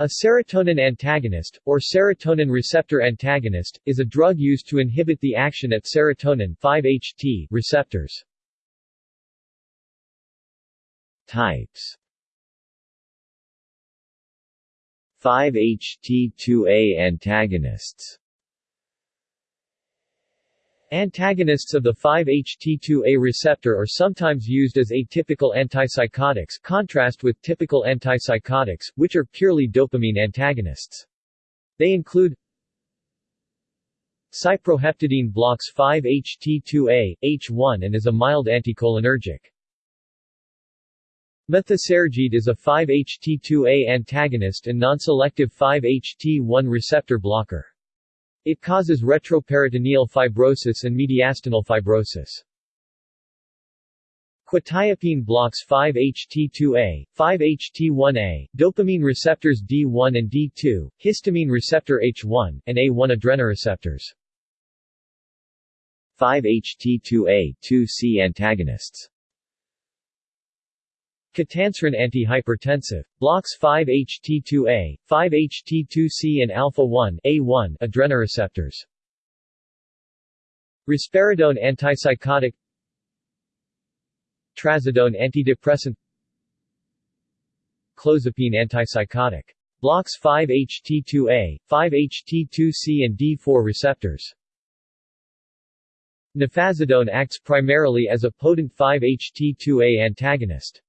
A serotonin antagonist, or serotonin receptor antagonist, is a drug used to inhibit the action at serotonin 5-HT receptors. Types 5-HT2A antagonists Antagonists of the 5-HT2A receptor are sometimes used as atypical antipsychotics contrast with typical antipsychotics, which are purely dopamine antagonists. They include Cyproheptadine blocks 5-HT2A, H1 and is a mild anticholinergic. Methysergide is a 5-HT2A antagonist and non-selective 5-HT1 receptor blocker. It causes retroperitoneal fibrosis and mediastinal fibrosis. Quetiapine blocks 5-HT2A, 5-HT1A, dopamine receptors D1 and D2, histamine receptor H1, and A1 adrenoreceptors. 5-HT2A, 2C antagonists Ketanserin antihypertensive. Blocks 5-HT2A, 5-HT2C and alpha-1 A1 adrenoreceptors. Risperidone antipsychotic Trazodone antidepressant Clozapine antipsychotic. Blocks 5-HT2A, 5-HT2C and D4 receptors. Nefazodone acts primarily as a potent 5-HT2A antagonist.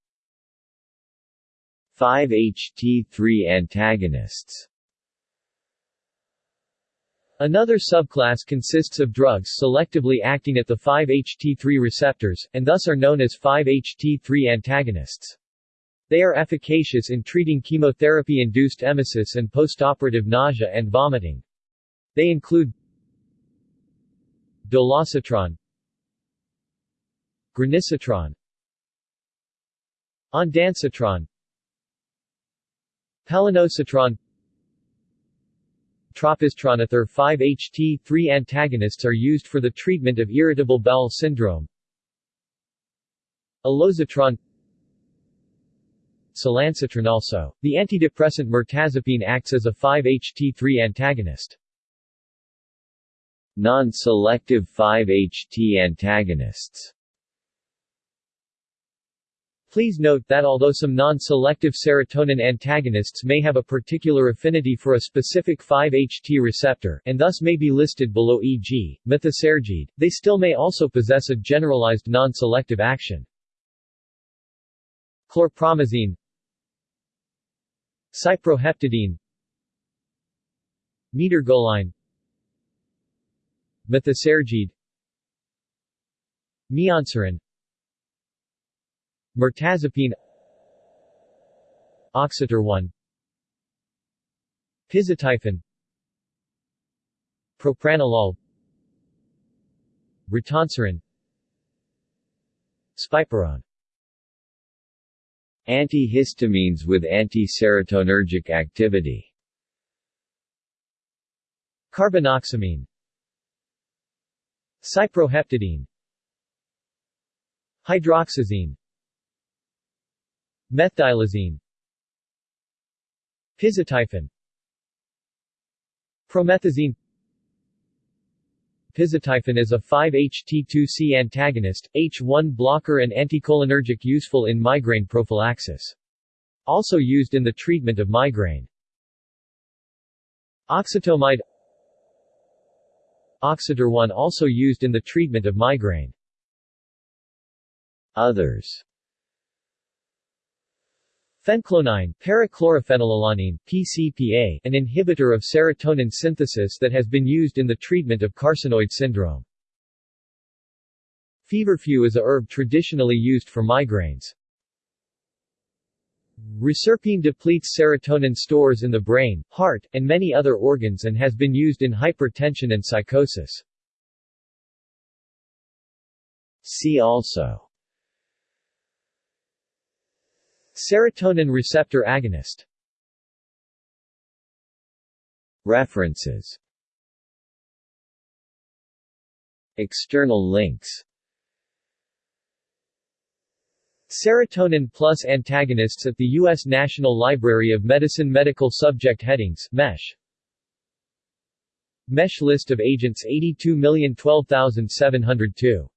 5-HT3 antagonists Another subclass consists of drugs selectively acting at the 5-HT3 receptors, and thus are known as 5-HT3 antagonists. They are efficacious in treating chemotherapy-induced emesis and postoperative nausea and vomiting. They include Dolasetron Granisetron Ondansetron Palonosetron Tropisetron Other 5-HT3 antagonists are used for the treatment of irritable bowel syndrome. Alosetron Cilansetron also. The antidepressant mirtazapine acts as a 5-HT3 antagonist. Non-selective 5-HT antagonists Please note that although some non-selective serotonin antagonists may have a particular affinity for a specific 5-HT receptor and thus may be listed below e.g., methysergide, they still may also possess a generalized non-selective action. Chlorpromazine. Cyproheptadine Metergoline. Methysergide Mianserin Mirtazapine. Oxetorone Pizotifen Propranolol. Ritanserin Spiperone Antihistamines with anti-serotonergic activity. Carbinoxamine Cyproheptadine Hydroxyzine Methdilazine Pizotifen Promethazine Pizotifen is a 5-HT2C antagonist, H1 blocker and anticholinergic useful in migraine prophylaxis. Also used in the treatment of migraine. Oxatomide Oxetorone also used in the treatment of migraine. Others Phenclonine, parachlorophenylalanine PCPA, an inhibitor of serotonin synthesis that has been used in the treatment of carcinoid syndrome. Feverfew is a herb traditionally used for migraines. Reserpine depletes serotonin stores in the brain, heart, and many other organs and has been used in hypertension and psychosis. See also Serotonin receptor agonist. References. External links. Serotonin plus antagonists at the U.S. National Library of Medicine Medical Subject Headings MESH. MESH list of agents 82012702